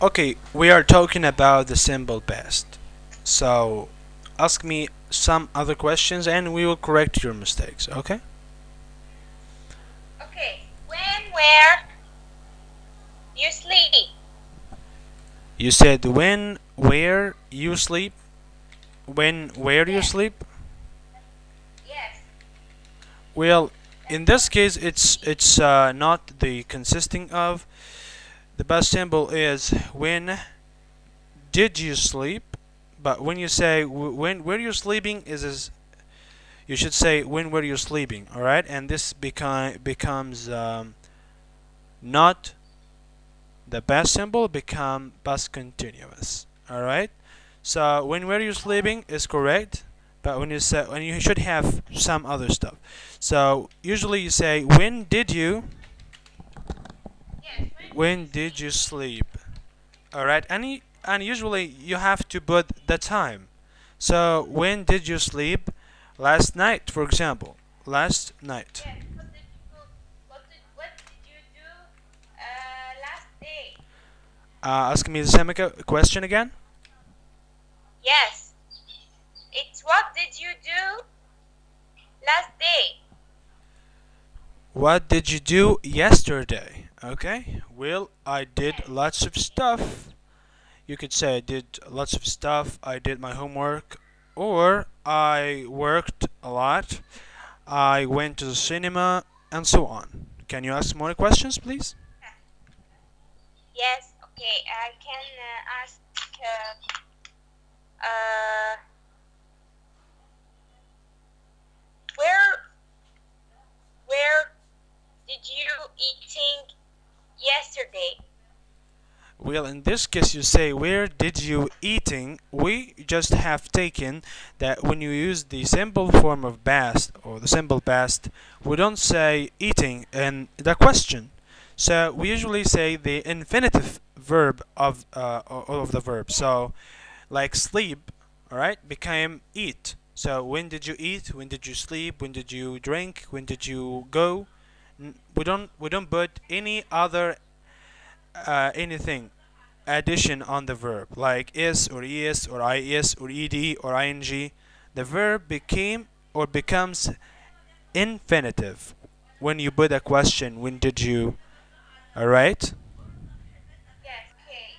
Okay, we are talking about the simple past. So, ask me some other questions and we will correct your mistakes, okay? Okay. When, where you sleep? You said when, where you sleep? When, where you sleep? Yes. Well, in this case, it's it's uh, not the consisting of. The past simple is when did you sleep? But when you say when were you sleeping is is you should say when were you sleeping, all right? And this become becomes um, not the past simple become past continuous, all right? So when were you sleeping is correct, but when you say when you should have some other stuff. So usually you say when did you. When did you sleep? All right, and and usually you have to put the time. So when did you sleep? Last night, for example. Last night. Yes. What did you do? What did, what did you do uh, last day? Uh, ask me the same question again. Yes. It's what did you do last day? What did you do yesterday? Okay. Well, I did lots of stuff. You could say I did lots of stuff. I did my homework, or I worked a lot. I went to the cinema, and so on. Can you ask more questions, please? Yes. Okay. I can uh, ask. Uh, uh, where where did you eating yesterday? Well, in this case, you say, Where did you eating? We just have taken that when you use the simple form of past or the simple past, we don't say eating in the question. So we usually say the infinitive verb of uh, of the verb. So, like sleep, all right, became eat. So when did you eat? When did you sleep? When did you drink? When did you go? We don't we don't put any other uh, anything addition on the verb like is or es or is or ed or ing the verb became or becomes infinitive. When you put a question when did you alright